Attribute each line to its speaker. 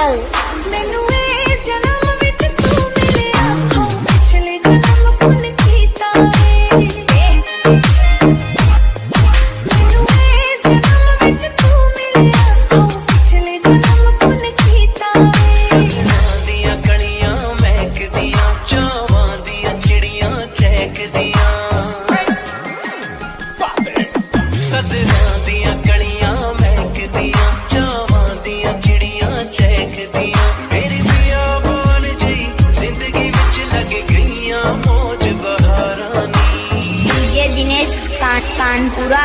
Speaker 1: Mittal Kanpura